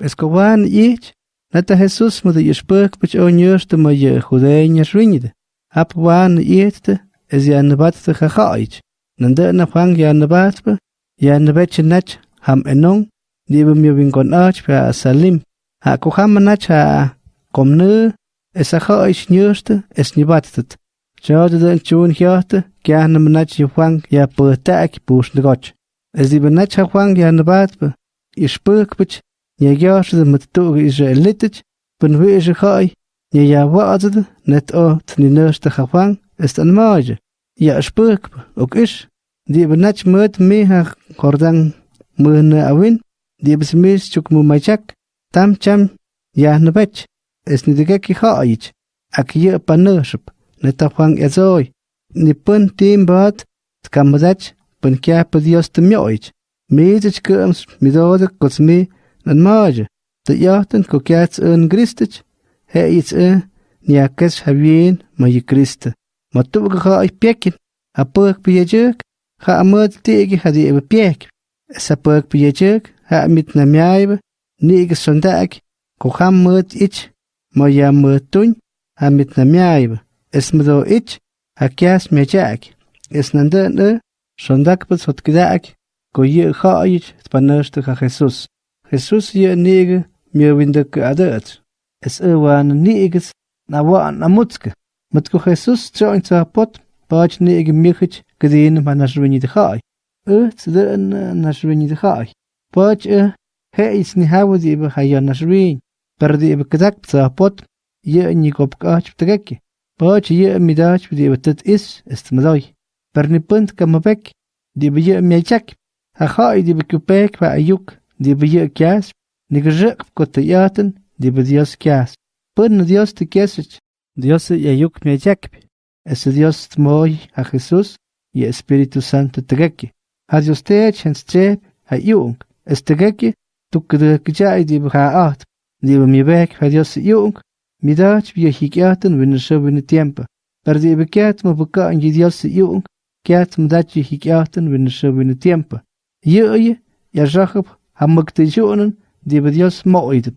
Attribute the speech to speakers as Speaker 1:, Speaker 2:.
Speaker 1: es ko wan ich, nata Jesus mo de yespuk pich o nyurste mo ye judeña shwinide. Hap wan ichte, es ya nabat te chachaich. Nande na fang ya nabat be, ya nabetche nach ham enong, dibe mi winkon ach pa salim. Ha ko ham nach ha komne, es a chaich nyurste, es nibatet. Jode den chun hjote, gerne nach je fang ya purtak push negoch. Es dibe nach ha fang ya nabat be, yespuk pich Nye gjaarse met toge Israelitich, ben wees gaai, nye ja waadde, net o tni neurste gevang, is een maage. Ja spuk, ook is, die hebben net met me haar gordang mene awin, die meest chuk mu machak, tam cham, ja ne bech, is ni de gekki gaait, ak je panership, net afang ezoi, ni pun team baat, tkamadach, pun kya padios te mjoich, meezich kums, midode kots me, an máide, de go ceart an Christich, he iets e neachas ha bhíon ma i Christe. Ma tu go cha ag pecin, a pug bieideg, cha a mud teige ha di ebe piec. Is a pug bieideg, ha mit na meaibe, negus sondag, go cha mud ich, ma ja mud tuin, ha mit na meaibe. Is ma do ich, ha kias meajag. Is nan den e, sondag bus hot gedag, go je cha ait, tpannerste ha Jesus. Jesus je nege mir windeke adet. Es ewan niges na wa na mutske. Matko Jesus tjoin sa pot, bach nege mirhic gedin ma naš de dhaj. E cden naš vini de Pač Bach he is ni hawo di be hay hayan naš Per Perdi be kzak sa pot, je nikop kaç trekki. Pač je midaç di be tet is istmadai. Perni punt kamabek di be je chak Ha hay di be kupek va ayuk. Di be ye kias, ni grzek ko te yaten, di be Dios kias. Pun Dios te kiesich, Dios ya yuk me jakpi. Es Dios tmoy a Jesús y Espíritu Santo tegeki. Ha Dios te chen strep ha yung. Es tegeki, tu kde kjai di be ha at. Di be mi bek ha Dios yung. Mi dach bi hikiaten win so win tiempo. Per di be kiat mo buka an Dios yung. Kiat mo dach hikiaten win so win tiempo. Ye ye, ya ha mëgtë gjonën dhe bëdhjës ma ojtëp.